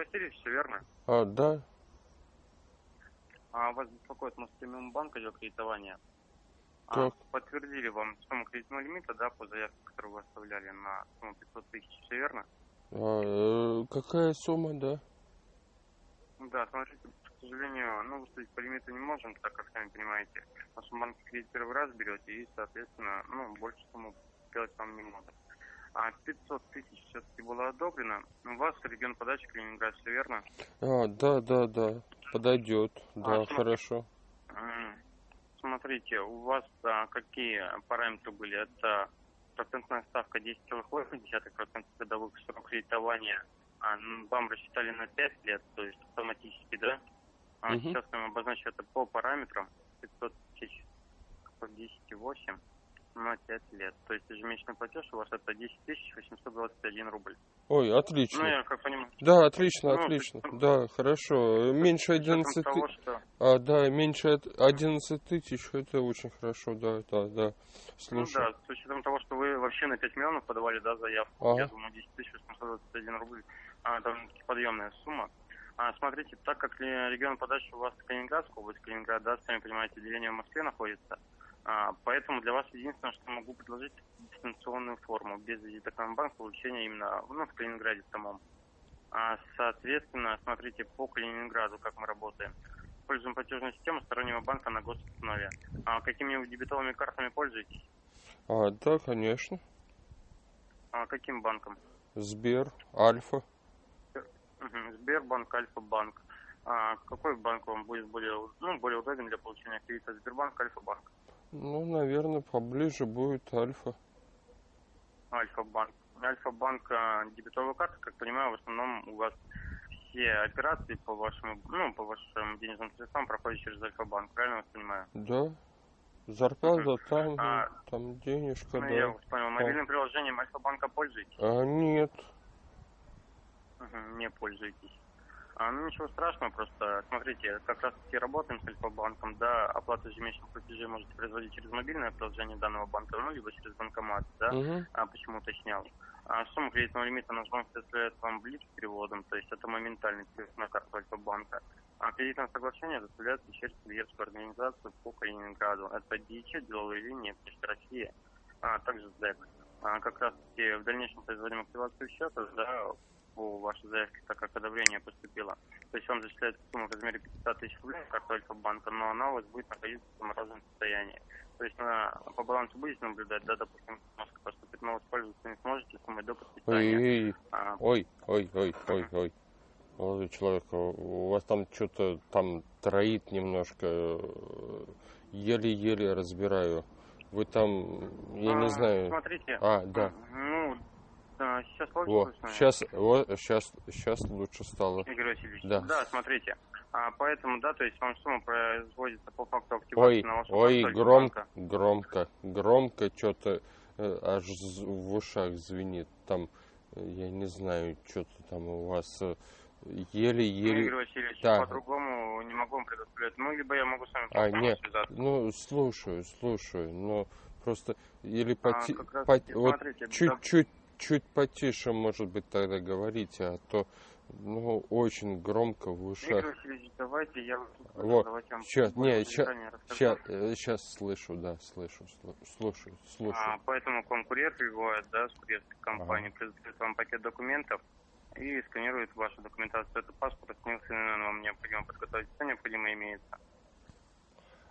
Васильевич, все верно? А, да. А вас беспокоит Моспремиум банк идет кредитование. А, Так. подтвердили вам сумму кредитного лимита, да, по заявке, которую вы оставляли на сумму 500 тысяч, все верно? А, э, какая сумма, да? Да, смотрите, к сожалению, ну, выставить по лимиту не можем, так как, сами понимаете, в нашем банке кредит первый раз берете, и, соответственно, ну, больше сумму сделать вам не можем. А 500 тысяч все-таки было одобрено. У вас регион подачи Калининград, все верно? А, да, да, да. Подойдет. Да, А, хорошо. Смотрите, у вас а, какие параметры были? Это процентная ставка 10,8% годовых срок кредитования. А, м, вам рассчитали на 5 лет, то есть автоматически, да? А Мгм. сейчас я вам обозначу это по параметрам. 500 тысяч по 10,8 на 5 лет. То есть ежемесячный платеж у вас это 10 821 рубль. Ой, отлично. Ну, я как понимаю, Да, отлично, Ну, отлично. ты- Да, хорошо. Меньше с учетом 11 того, тысяч. что... А, да, меньше от- 11 тысяч, это очень хорошо, да, да, да. Ну Слушай. да, с учетом того, что вы вообще на 5 миллионов подавали, да, заявку, Ага. я думаю, 10 821 рубль, а, довольно-таки подъемная сумма. А, смотрите, так как регион подачи у вас Калининградская область, Калининград, да, сами понимаете, отделение в Москве находится, а, поэтому для вас единственное, что могу предложить, дистанционную форму, без визита к нам в банк, получения именно, ну, в Калининграде самом. А, соответственно, смотрите, по Калининграду, как мы работаем. Используем платежную систему стороннего банка на госуслове. А какими дебетовыми картами пользуетесь? А, да, конечно. А каким банком? Сбер, Альфа. Сбербанк, Альфа-банк. А какой банк вам будет более, ну, более удобен для получения кредита? Сбербанк, Альфа-банк? Ну, наверное, поближе будет Альфа. Альфа-банк. Альфа-банк, а, дебетовая карта, как понимаю, в основном у вас все операции по вашему, ну, по вашим денежным средствам проходят через Альфа-банк, правильно я вас понимаю? Да. Зарплата там, А, там денежка, Ну, я да. вас понял. Мобильным приложением Альфа-банка пользуетесь? А, нет. Не пользуетесь. А, ну ничего страшного, просто смотрите, как раз таки работаем с Альфа-банком, да, оплату ежемесячных платежей можете производить через мобильное приложение данного банка, ну, либо через банкомат, да, Мгм. а, почему уточнял. А сумма кредитного лимита наш банк составляет вам блиц переводом, то есть это моментальный перевод на карту Альфа-банка. А кредитное соглашение доставляется через курьерскую организацию по Калининграду. Это ДИЧ, деловые линии, Почта России, а также СДЭК. А, как раз таки в дальнейшем производим активацию счета, да, по вашей заявке, так как одобрение поступило. То есть вам зачисляется сумма в размере 500 тысяч рублей в карту Альфа-банка, но она у вас будет находиться в замороженном состоянии. То есть на, по балансу будете наблюдать, да, допустим, немножко поступит, но воспользоваться не сможете суммой до подписания. ой, А, ой, ой, ой, ой, ой. Молодой человек, у вас там что-то там троит немножко. Еле-еле разбираю. Вы там, я а, не знаю. Смотрите. А, да. Ну, да, сейчас лучше Во, слышно? сейчас, вот, сейчас, сейчас лучше стало. Игорь Васильевич. Да. смотрите. А, поэтому, да, то есть вам сумма производится по факту активации Ой, на вашу ой, громко, громко, громко что-то аж з- в ушах звенит. Там, э, я не знаю, что-то там у вас э, Ну, Игорь еле-еле... Васильевич, Да. по-другому не могу вам предоставлять. Ну, либо я могу с вами А, по нет, связаться. ну, слушаю, слушаю, но просто или А, как раз пот- таки, вот да. Чуть потише, может быть, тогда говорите, а то, ну, очень громко в ушах. Игорь давайте я Вот, давайте вам более не, детально расскажу. Сейчас, сейчас слышу, да, слышу, слу- слушаю, слушаю. А, поэтому конкурент бывает, да, с курьерской компанией, предоставит вам пакет документов и сканирует вашу документацию. Это паспорт, СНИЛС, ИНН вам необходимо подготовить. Все необходимое имеется.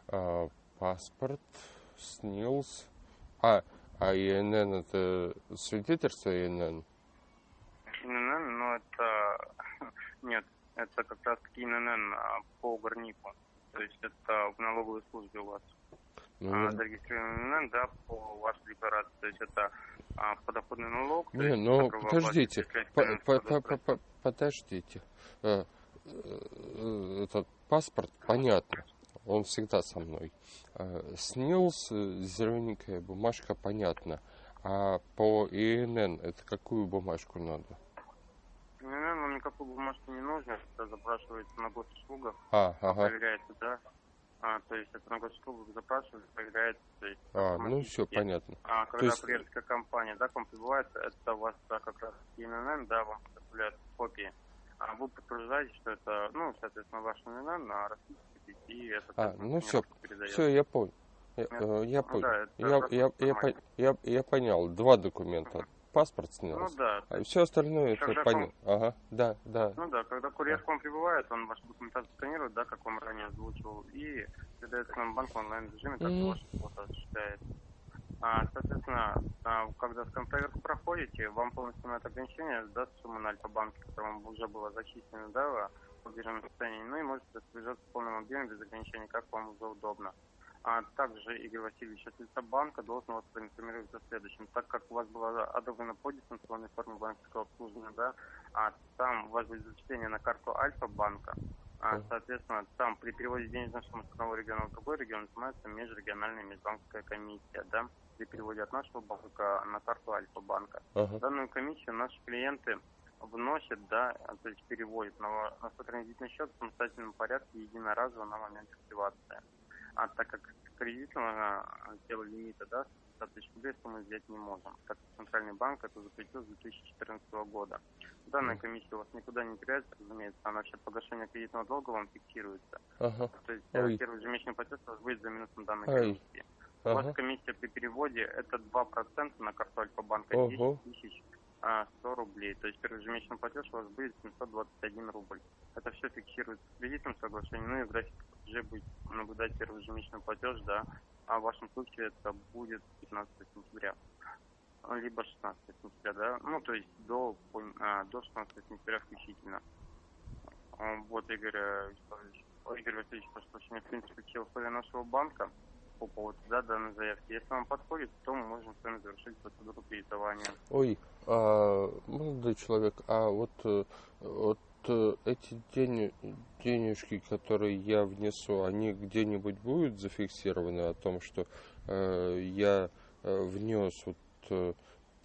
А, паспорт, СНИЛС. А, а ИНН это свидетельство ИНН? ИНН, но это... Нет, это как раз таки ИНН а, по горнику. То есть это в налоговой службе у вас. Ну, А, не- зарегистрирован ИНН, да, по вашей декларации. То есть это а, подоходный налог. Не, есть ну подождите, оплачиваете, по- если по- финансовый по- по- подождите. Э, э, Этот паспорт, понятно, он всегда со мной. Э, СНИЛС, э, зелененькая бумажка, понятно. А по ИНН это какую бумажку надо? ИНН вам никакой бумажки не нужно. Это запрашивается на госуслугах. А, ага. проверяется, да. А, то есть это на госуслугах запрашивают, проверяется. То есть А, ну все, понятно. А когда есть- курьерская компания, да, к вам прибывает, это у вас да, как раз ИНН, да, вам предоставляют копии а вы подтверждаете, что это, ну, соответственно, ваша имена на расписке, и это... А, ну все, все, я понял. Я, э, я понял. Да, я, я, я, по- я, я понял. Два документа. Паспорт Ну снялся. да, А все остальное это Когда понятно. Ага, да, да. Ну да, когда курьер к вам прибывает, он вашу документацию сканирует, да, как вам ранее озвучивал, и передает к нам банк в онлайн-режиме, как Мгм. ваш фото осуществляет. А, соответственно, а, когда скан-проверку проходите, вам полностью на это ограничение даст сумма на Альфа-банке, которая вам уже была зачислена, да, по биржевому состоянию, ну и можете распоряжаться в полном объеме без ограничений, как вам уже удобно. А также Игорь Васильевич от лица банка должен вас проинформировать о следующем. Так как у вас была одобрена по дистанционной форме банковского обслуживания, да, а там у вас будет зачисление на карту Альфа-банка, а, соответственно, там при переводе денежных сумм с одного региона в другой регион снимается межрегиональная межбанковская комиссия, да, при переводе от нашего банка на карту Альфа-банка. Ага. Данную комиссию наши клиенты вносят, да, то есть переводят на, на транзитный счет в самостоятельном порядке единоразово на момент активации. А так как кредитного а, тела лимита, да, 100 тысяч рублей мы взять не можем, так как Центральный банк это запретил с 2014 года. Данная комиссия у вас никуда не теряется, разумеется, она вообще погашение кредитного долга вам фиксируется. Ага. То есть Ой. э, первый ежемесячный платеж у вас будет за минусом данной Ай. комиссии. У вас Ага. комиссия при переводе это 2% на карту Альфа-банка, Ого. 10 тысяч а, 100 рублей. То есть первый ежемесячный платеж у вас будет 721 рубль. Это все фиксируется в кредитном соглашении, ну и в графике платежей будет наблюдать первый ежемесячный платеж, да, а в вашем случае это будет 15 сентября. Либо 16 сентября, да, ну то есть до, а, до 16 сентября включительно. А, Вот, Игорь э, Вячеславович. Ой, Игорь Васильевич, прошу прощения, в принципе, все условия нашего банка по поводу да, данной заявки. Если вам подходит, то мы можем с вами завершить процедуру кредитования. Ой, а, молодой человек, а вот, э, вот э, эти денежки, которые я внесу, они где-нибудь будут зафиксированы о том, что э, я э, внес вот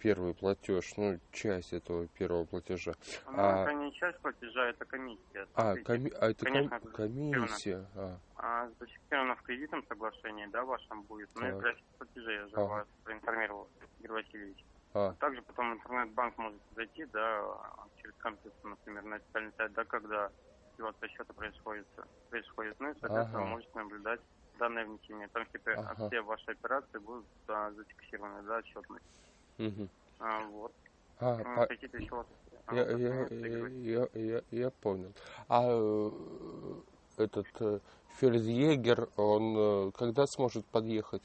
первый платеж, ну, часть этого первого платежа. Ну, А- это не часть платежа, это комиссия. А, коми- а это ком- конечно, это комиссия. А, а, зафиксировано в кредитном соглашении, да, вашем будет. Ну и Так. график платежей я же Ага. вас проинформировал, Игорь Васильевич. а, Также потом интернет-банк можете зайти, да, через компьютер, например, на официальный сайт, да, когда активация счета происходит, происходит. Ну и, соответственно, Ага. можете наблюдать данное внесение. Там все, пе- Ага. все ваши операции будут а, зафиксированы, да, отчетность. мгм. А, вот. А, Ну, по- Какие-то еще? А, Я, вот, я, Игорь я, я, я, я понял. А э, этот э, фельдъегер, он э, когда сможет подъехать?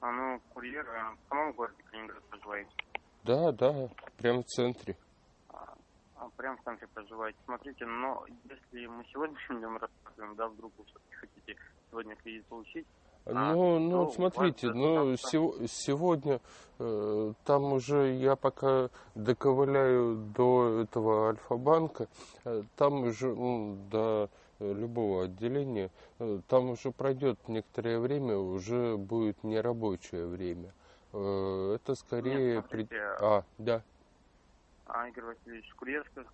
А, ну, курьер а, в самом городе Калининград проживаете? Да, да, прямо в центре. А, а, прям в центре проживаете. Смотрите, но если мы сегодня днем рассказываем, да, вдруг вы все-таки хотите сегодня кредит получить, А, Ну, ну, ну, смотрите, ну, сего- сегодня э, там уже я пока доковыляю до этого Альфа-банка, э, там уже, ну, до любого отделения, э, там уже пройдет некоторое время, уже будет нерабочее время. Э, это скорее... Нет, при- смотрите, А, да. а, Игорь Васильевич, курьерская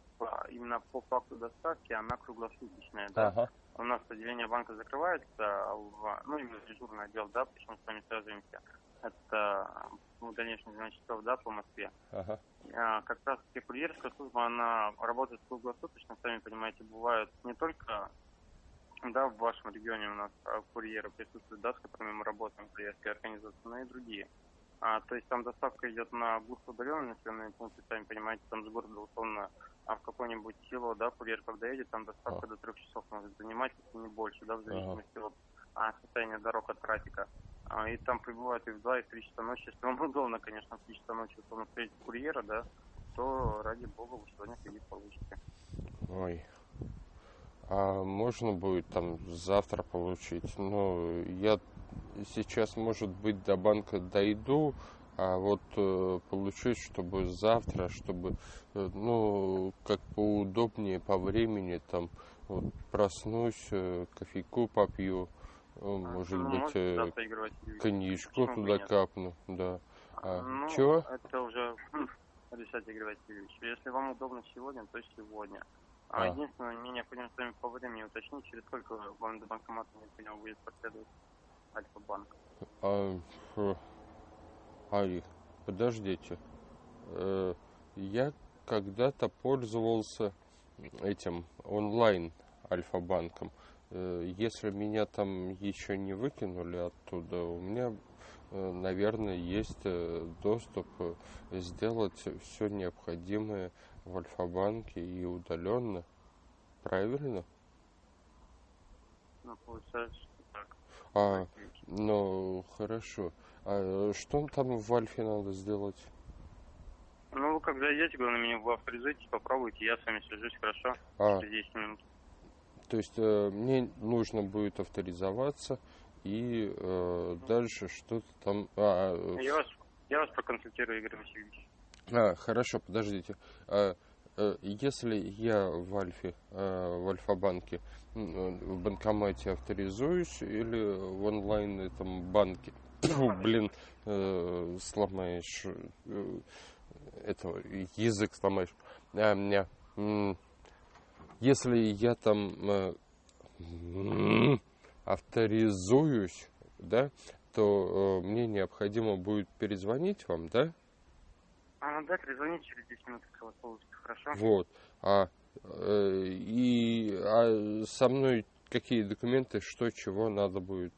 именно по факту доставки, она круглосуточная, да. Ага. У нас отделение банка закрывается, а в- ну, именно дежурный отдел, да, почему с вами связываемся. Это в дальнейшем 12 часов, да, по Москве. Ага. А, как раз таки курьерская служба, она работает круглосуточно, сами понимаете, бывают не только да, в вашем регионе у нас а, курьеры присутствуют, да, с которыми мы работаем, курьерские организации, но и другие. А, то есть там доставка идет на густо удаленные населенные пункты, сами понимаете, там с города условно, а в какое-нибудь село, да, курьер, когда едет, там доставка до трех часов может занимать, если не больше, да, в зависимости от а, состояния дорог, от трафика. А, и там прибывают и в 2, и в 3 часа ночи. Если вам удобно, конечно, в 3 часа ночи условно встретить курьера, да, то ради бога вы сегодня кредит получите. Ой. А можно будет там завтра получить? Ну, я сейчас, может быть, до банка дойду, а вот э, получить, чтобы завтра, чтобы, э, ну, как поудобнее по времени, там, вот, проснусь, э, кофейку попью, э, может Ну, быть, э, коньячку туда капну, да. А, ну, чего? это уже хм, решать, Игорь Васильевич. Если вам удобно сегодня, то сегодня. А, А. единственное, мне необходимо с вами по времени уточнить, через сколько вам до банкомата необходимо будет проследовать Альфа-банк. А, Ай, подождите. Э, я когда-то пользовался этим онлайн Альфа-банком. Э, если меня там еще не выкинули оттуда, у меня, э, наверное, есть доступ сделать все необходимое в Альфа-банке и удаленно. Правильно? Ну, получается, что так. А, ну, хорошо. А что там в Альфе надо сделать? Ну, вы как зайдете, главное, меня в авторизуйте, попробуйте, я с вами свяжусь, хорошо? А. Через 10 минут. То есть э, мне нужно будет авторизоваться и э, дальше что-то там... А, э, Я вас, я вас проконсультирую, Игорь Васильевич. а, хорошо, подождите. А, э, если я в Альфе, э, в Альфа-банке, э, в банкомате авторизуюсь или в онлайн этом банке, Фу, блин, э, сломаешь, э, этого, язык сломаешь. А, меня, если я там э, авторизуюсь, да, то э, мне необходимо будет перезвонить вам, да? А, ну да, перезвоните через 10 минут, если вас получится, хорошо? Вот. А, э, и а со мной какие документы, что, чего надо будет?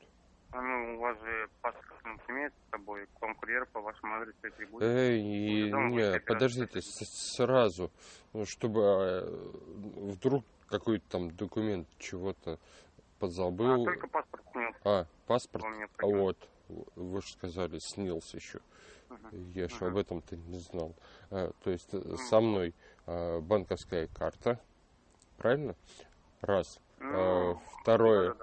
А, ну, у вас же паспорт имеет с собой, к вам курьер по вашему адресу прибудет. Эй, и- не, подождите, сразу, ну, чтобы э, вдруг какой-то там документ чего-то А, позабыл. только паспорт снят, А, паспорт? А вот, вы же сказали, снился еще. Мгм. Я же Ага. об этом-то не знал. А, то есть э, со мной а, банковская карта, правильно? Раз. А, Ну, второе,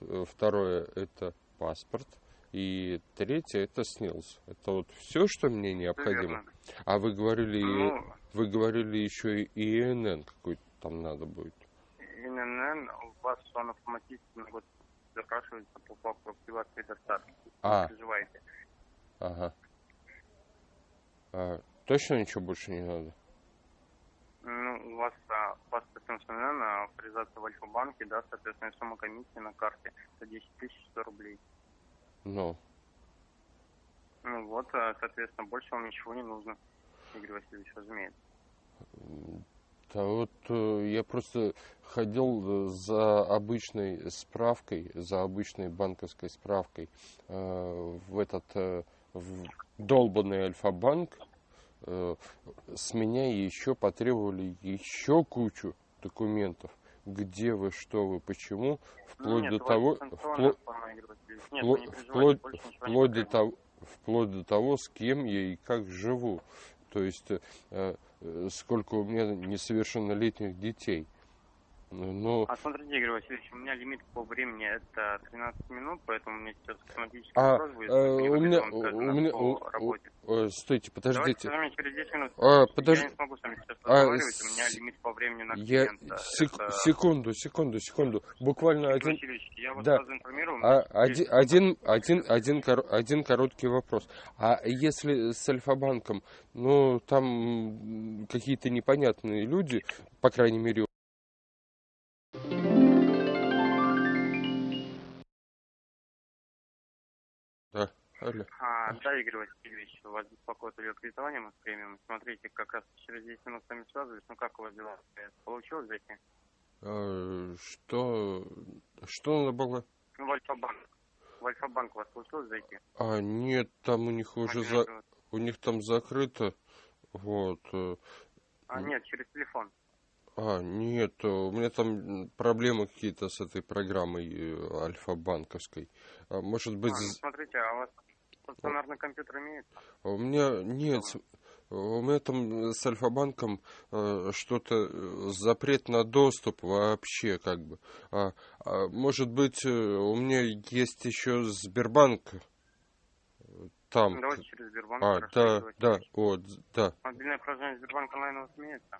э, второе это паспорт. И третье это снилс. Это вот все, что мне необходимо. верно. А вы говорили, Ну, вы говорили еще и ИНН какой-то там надо будет. ИНН у вас он автоматически год запрашивается по факту активации доставки. А. Не переживайте. Ага. А, точно ничего больше не надо? Ну, у вас а, НН, а авторизация в Альфа-банке, да, соответственно, сумма комиссии на карте это 10 тысяч 100 рублей. Ну, Ну вот, а, соответственно, больше вам ничего не нужно, Игорь Васильевич, разумеется. Да вот э, я просто ходил э, за обычной справкой, за обычной банковской справкой э, в этот э, в долбанный Альфа-банк. Э, с меня еще потребовали еще кучу документов. Где вы, что вы, почему, вплоть Нет, до того, впло-. Нет, вплоть, до того, вплоть до того, с кем я и как живу. То есть э, э, сколько у меня несовершеннолетних детей. Но А смотрите, Игорь Васильевич, у меня лимит по времени это 13 минут, поэтому мне сейчас автоматически А, вопрос будет. э, если у меня, он скажет у меня, по у- работе. э, стойте, Давайте подождите. с вами через 10 минут. А, подож- Я не смогу с вами сейчас А, разговаривать, у меня с- лимит по времени на Я клиента. сек- Это- секунду, секунду, секунду. Буквально Игорь один, Васильевич, я вас да. сразу информирую. а, один, один, один, один, кор- один короткий вопрос. А если с Альфа-банком, ну там какие-то непонятные люди, по крайней мере, алло. А, да, Игорь Васильевич, вас беспокоит ее кредитование мы с премиум. Смотрите, как раз через 10 минут с вами связываюсь. Ну как у вас дела? Получилось зайти? А, что, что надо было? Ну, в Альфа-банк. В Альфа-банк у вас получилось зайти? А, нет, там у них уже за, у них там закрыто, вот. э, А, нет, через телефон. А, нет, э, у меня там проблемы какие-то с этой программой э, альфа-банковской. А, может быть, А, ну, смотрите, а у вас стационарный компьютер имеется? а у меня нет, у меня там с альфа-банком э, что-то э, запрет на доступ вообще, как бы. А, а, может быть, э, у меня есть еще Сбербанк э, там. Давайте через Сбербанк. А, хорошо, да, да, вот, да. Мобильное приложение Сбербанк онлайн у вас имеется?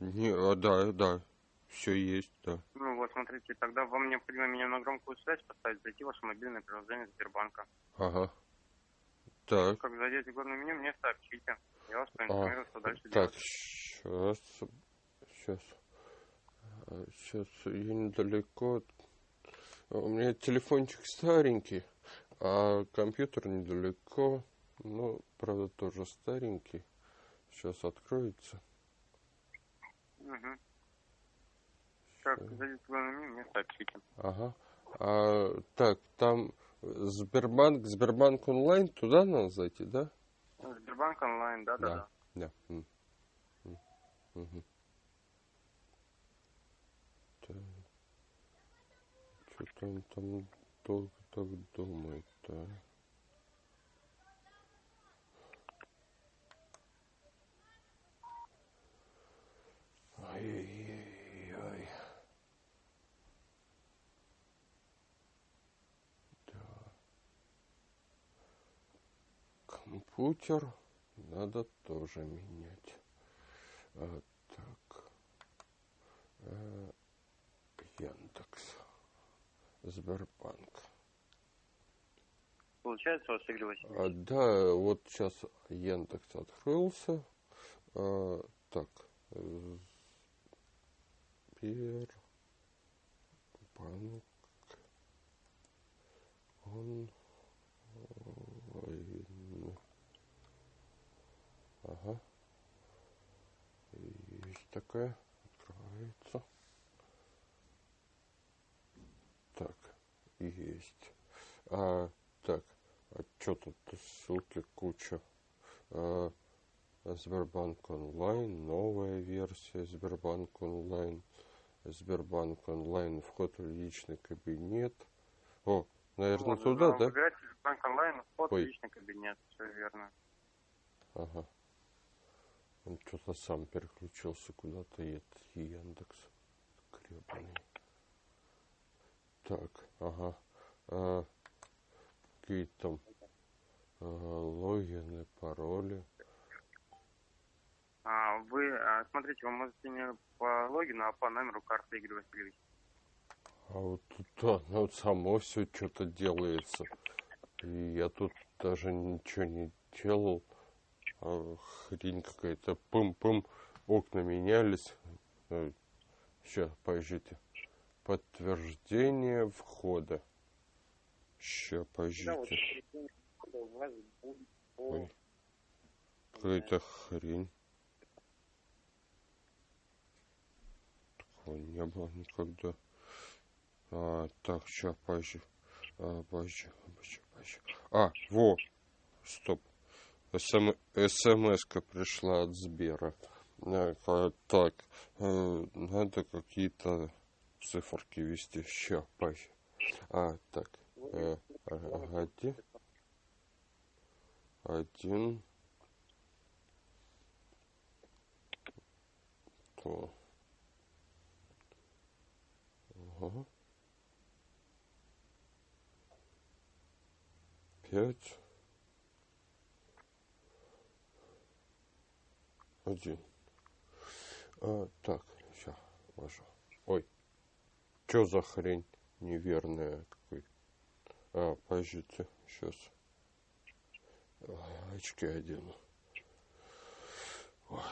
Не, а, да, да, все есть, да. Ну вот, смотрите, тогда вам необходимо меня на громкую связь поставить, зайти в ваше мобильное приложение Сбербанка. Ага. Так. Как зайдете в главное меню, мне сообщите. Я вас А, проинформирую, что дальше так, делать. сейчас, сейчас, сейчас, я недалеко. У меня телефончик старенький, а компьютер недалеко. Ну, правда, тоже старенький. Сейчас откроется. Угу. Как зайдите в главное меню, мне сообщите. Ага. А, так, там Сбербанк, Сбербанк онлайн, туда надо зайти, да? Сбербанк онлайн, да, да, да. Да. М. М. Мгм. Так. Что-то он там долго так думает, да? Ой-ой-ой. Компьютер надо тоже менять. А, так. А, Яндекс. Сбербанк. Получается у вас, Игорь Васильевич? А, да, вот сейчас Яндекс открылся. А, так. Сбербанк. Он. Ага. Есть такая. Открывается. Так, есть. А, так, а что тут ссылки куча. А, Сбербанк онлайн, новая версия Сбербанк онлайн. Сбербанк онлайн, вход в личный кабинет. О, наверное, Вот, туда, вам да? выбирать Сбербанк онлайн, вход в Ой. личный кабинет, все верно. Ага. Он что-то сам переключился куда-то, и этот Яндекс. Гребаный. Так, ага. А, какие там а, логины, пароли. А, вы, а, смотрите, вы можете не по логину, а по номеру карты Игорь Васильевич. А вот тут да, ну, вот само все что-то делается. И я тут даже ничего не делал. А хрень какая-то. Пым-пым. Окна менялись. Сейчас, подождите. Подтверждение входа. Сейчас, подождите. Ой. Какая-то хрень. Такого не было никогда. А, так, сейчас, подожди. А, подожди, подожди, подожди. А, во! Стоп. СМ, СМС-ка пришла от Сбера. Ка- Так, э, надо какие-то циферки ввести. Сейчас, подожди. А, так. э, один. Один. То. Ага. Пять. Один. А, так, сейчас, ввожу. Ой, что за хрень неверная такой? А, подождите, сейчас. Очки одену. Ой.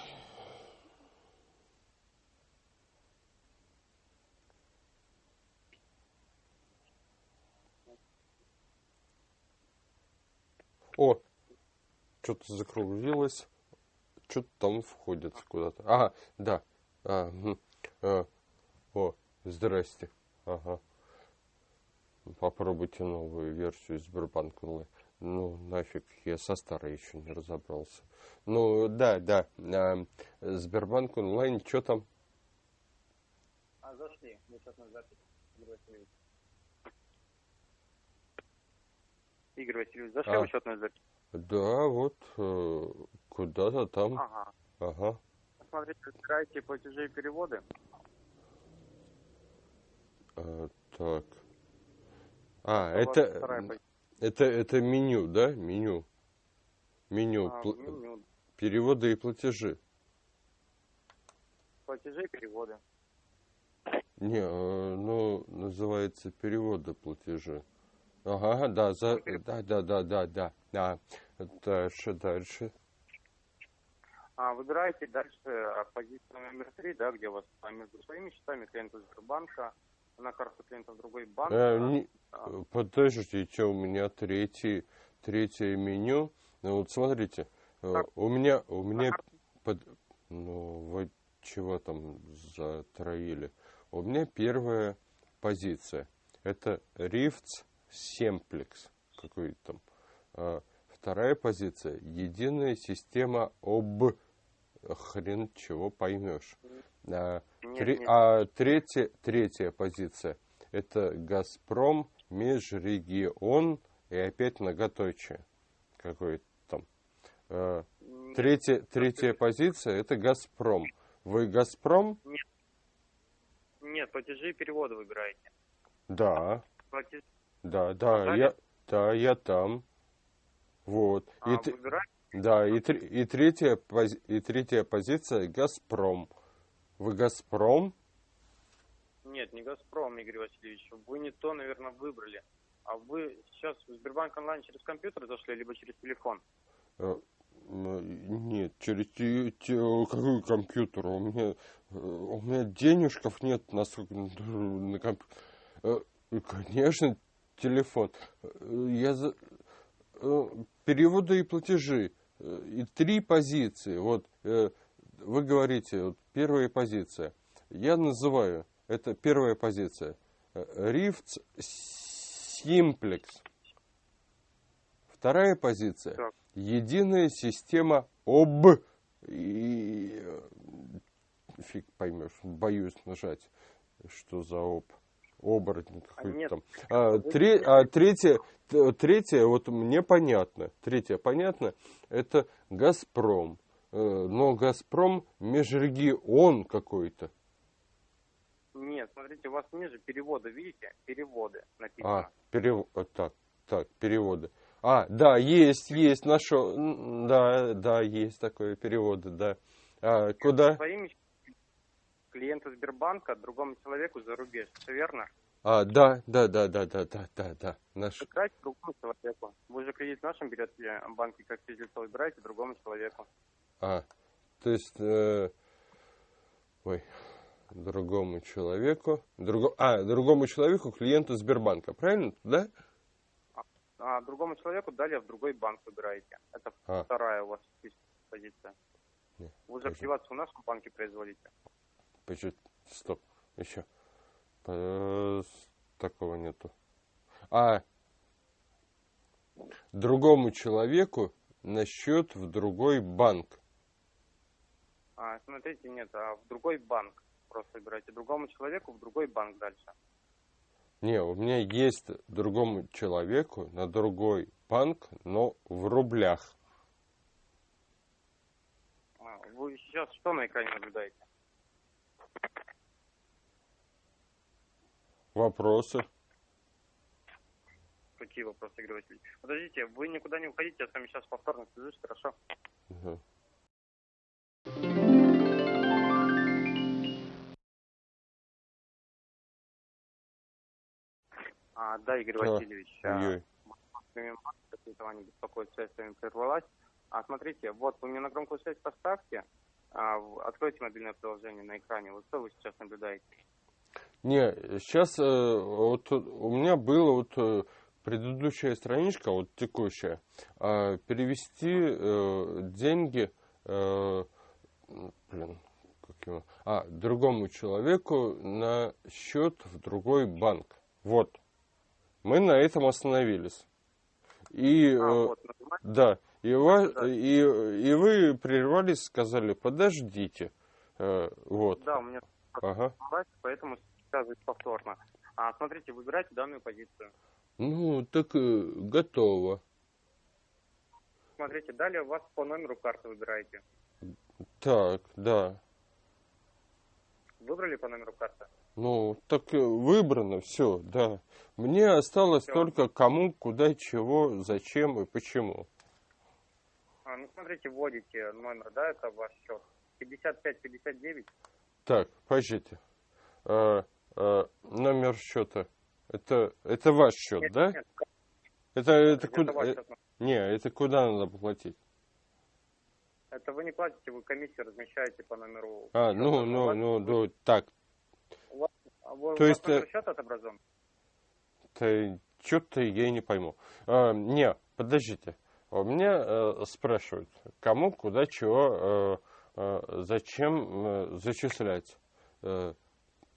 О, что-то закруглилось. Что-то там входит куда-то. Ага, да. А, мгм. А, о, здрасте. Ага. Попробуйте новую версию Сбербанк онлайн. Ну, нафиг, я со старой еще не разобрался. Ну, да, да. а, Сбербанк онлайн, что там? А, зашли, мы сейчас на запись, Игорь Васильевич. Зашли А. в учетную запись? Да, вот э, куда-то там. Ага. Ага. Смотрите, открывайте платежи и переводы. А, так. А, это, это, это меню, да? Меню. Меню. А, пл- меню. Переводы и платежи. Платежи и переводы. Не, э, ну, называется переводы платежи. Ага, да, за, да, да, да, да, да, да. Дальше, дальше. А, выбираете дальше позицию номер три, да, где у вас а, между своими счетами клиента Сбербанка на карту клиента в другой банк. Э, а, не- а, Подождите, у меня третий, третье меню. Ну, вот смотрите, э, Так. у меня, у меня, под, ну, вот чего там затроили. У меня первая позиция. Это рифц семплекс какой-то там. А, вторая позиция. Единая система об хрен чего поймешь. А, Нет, три- нет. а третья, третья позиция. Это Газпром, межрегион и опять многоточие. Какой-то там. А, Третья, третья позиция это Газпром. Вы Газпром? Нет, платежи и переводы выбираете. Да, Платежи да, да, Нажали? я, да, я там. Вот. И, а, т- выбираете. Да, и, и, третья, и третья позиция Газпром. Вы Газпром? Нет, не Газпром, Игорь Васильевич. Вы не то, наверное, выбрали. А вы сейчас в Сбербанк онлайн через компьютер зашли, либо через телефон? Э, м, Нет, через какой компьютер? У меня, э, у меня денежков нет насколько на компьютер. Конечно, телефон. Э, Я за... э, переводы и платежи. Э, И три позиции. Вот э, вы говорите, вот первая позиция. Я называю, это первая позиция. Рифц Симплекс. Вторая позиция. Так. Единая система об... И... э, Фиг поймешь, боюсь нажать, что за об. Оборотень какой-то нет. там. А, тре- а третье, третье, вот мне понятно. Третье понятно, это Газпром. Э, Но Газпром межрегион какой-то. Нет, смотрите, у вас ниже переводы, видите? Переводы написано. А, перев... а, так, так, переводы. А, да, есть, есть, нашел. Да, да, есть такое переводы, да. А, куда? Своими клиенту Сбербанка другому человеку за рубеж. Все верно? А, да, да, да, да, да, да, да, да. Наш... Выбирайте другому человеку. Вы же кредит в нашем берете в банке как физлицо, выбирайте другому человеку. А, то есть, э, ой, другому человеку, друго... а, другому человеку, клиенту Сбербанка, правильно, да? А другому человеку далее в другой банк выбираете. Это А. вторая у вас позиция. Не, Вы же активацию в нашем банке производите. Почему? Стоп, еще. Э, Такого нету. А, другому человеку на счет в другой банк. А, смотрите, нет, а в другой банк просто выбирайте. Другому человеку в другой банк дальше. Не, у меня есть другому человеку на другой банк, но в рублях. А, Вы сейчас что на экране наблюдаете? Вопросы? Какие вопросы, Игорь Васильевич? Подождите, вы никуда не уходите, я с вами сейчас повторно свяжусь, хорошо? Мгм. А, да, Игорь Да. Васильевич. а, Ой-ой. этого не беспокоит, связь с вами прервалась. А смотрите, вот вы мне на громкую связь поставьте, а, откройте мобильное приложение на экране. Вот что вы сейчас наблюдаете? Не, сейчас вот у меня была вот э, предыдущая страничка, вот текущая, а, перевести э, деньги, э, блин, как его, а, другому человеку на счет в другой банк. Вот. Мы на этом остановились. И, А, э, вот, да, и, Да. и, и вы прервались, сказали, подождите. Э, вот. Да, у меня Ага. поэтому связываюсь повторно. А, смотрите, выбирайте данную позицию. Ну, так э, готово. Смотрите, далее у вас по номеру карты выбираете. Так, да. Выбрали по номеру карты? Ну, так э, выбрано все, да. Мне осталось Всё. только кому, куда, чего, зачем и почему. А, ну, смотрите, вводите номер, да, это ваш счет. 55-59. Так, подождите. Э, э, номер счета. Это, это ваш счет, Нет, да? нет, Это, это это куда? э, счет. не, это куда надо платить? Это вы не платите, вы комиссию размещаете по номеру. А, счета. ну, У ну, вас- ну, ну, так. У вас, а вы- То у есть, вас э, счета отображен? что-то я не пойму. А, не, подождите. У меня э, спрашивают, кому, куда, чего. э, э, зачем э, зачислять? Э,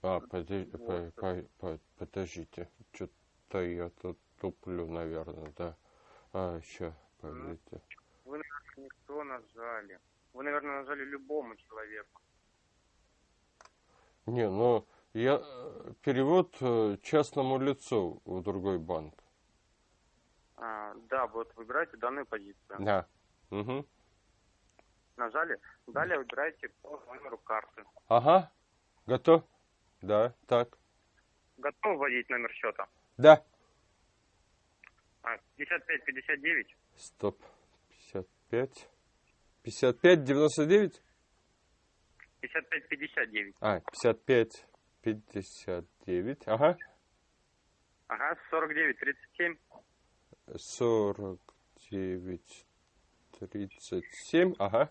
а, подожди, по- по- по- подождите, что-то я тут туплю, наверное, да. А, еще, подождите. Вы, наверное, не то нажали. Вы, наверное, нажали любому человеку. Не, ну, я э, перевод э, частному лицу в другой банк. А, да, вот выбирайте данную позицию. Да. Угу. Нажали. Далее выбирайте по номеру карты. Ага. Готов? Да, так. Готовы вводить номер счета? Да. А, 55-59. Стоп. 55. 55, 99? 55-59. А, 55, 59. Ага. Ага, 49-37. 49, 37. Ага.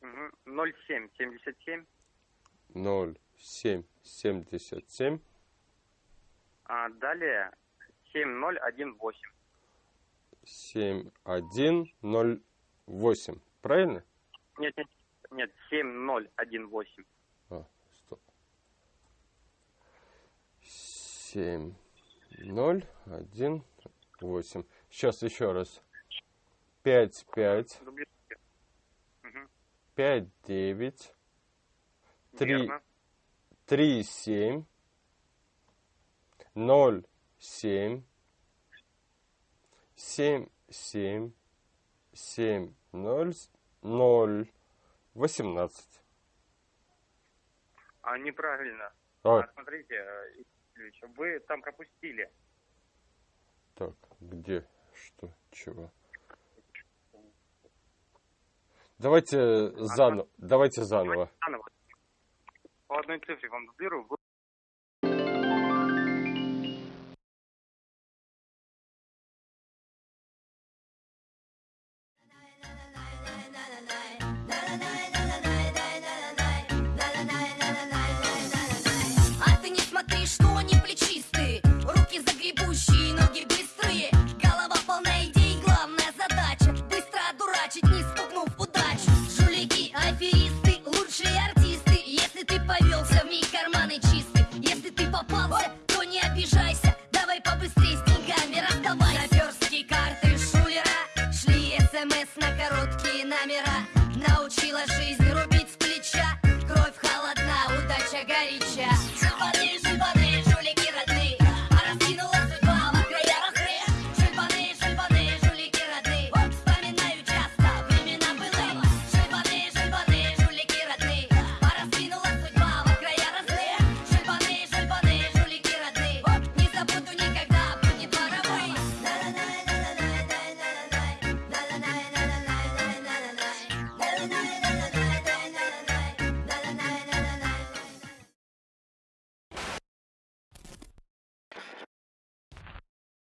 Угу. 07-77. 0, 7, 77. А далее 7018. 7, 1, 0, 8. Правильно? Нет, нет, нет, 7018. А, стоп. 7, 0, 1, 8. Сейчас еще раз. 5, 5, Дублируйте. Мгм. 5, 9, Три. 3, 7, 0, 7, 7, 7, 7, 0, 0, 18. А, неправильно. А, смотрите, э, вы там пропустили. Так, где, что, чего? Давайте заново, давайте заново. По одной цифре вам дублирую.